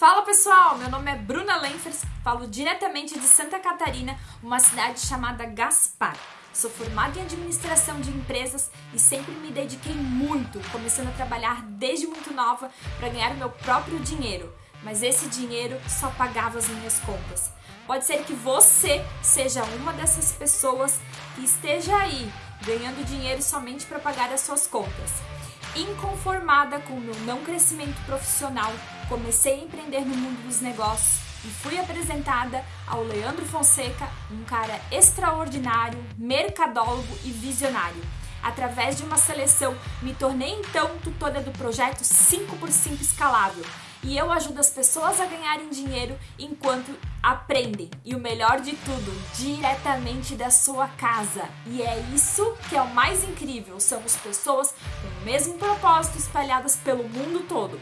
Fala pessoal, meu nome é Bruna Lenfers, falo diretamente de Santa Catarina, uma cidade chamada Gaspar. Sou formada em administração de empresas e sempre me dediquei muito, começando a trabalhar desde muito nova para ganhar meu próprio dinheiro. Mas esse dinheiro só pagava as minhas contas. Pode ser que você seja uma dessas pessoas que esteja aí ganhando dinheiro somente para pagar as suas contas. Inconformada com o meu não crescimento profissional, comecei a empreender no mundo dos negócios e fui apresentada ao Leandro Fonseca, um cara extraordinário, mercadólogo e visionário. Através de uma seleção, me tornei então tutora do projeto 5x5 escalável, e eu ajudo as pessoas a ganharem dinheiro enquanto aprendem. E o melhor de tudo, diretamente da sua casa. E é isso que é o mais incrível, somos pessoas com o mesmo propósito espalhadas pelo mundo todo.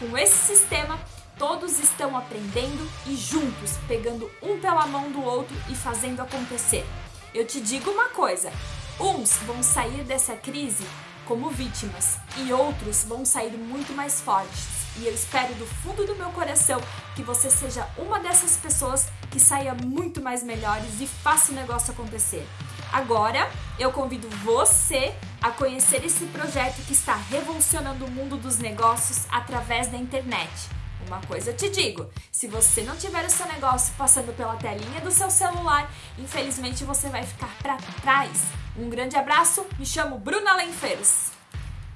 Com esse sistema, todos estão aprendendo e juntos, pegando um pela mão do outro e fazendo acontecer. Eu te digo uma coisa, uns vão sair dessa crise como vítimas e outros vão sair muito mais fortes e eu espero do fundo do meu coração que você seja uma dessas pessoas que saia muito mais melhores e faça o negócio acontecer. Agora, eu convido você a conhecer esse projeto que está revolucionando o mundo dos negócios através da internet. Uma coisa eu te digo, se você não tiver o seu negócio passando pela telinha do seu celular, infelizmente você vai ficar para trás. Um grande abraço, me chamo Bruna Lenfeiros.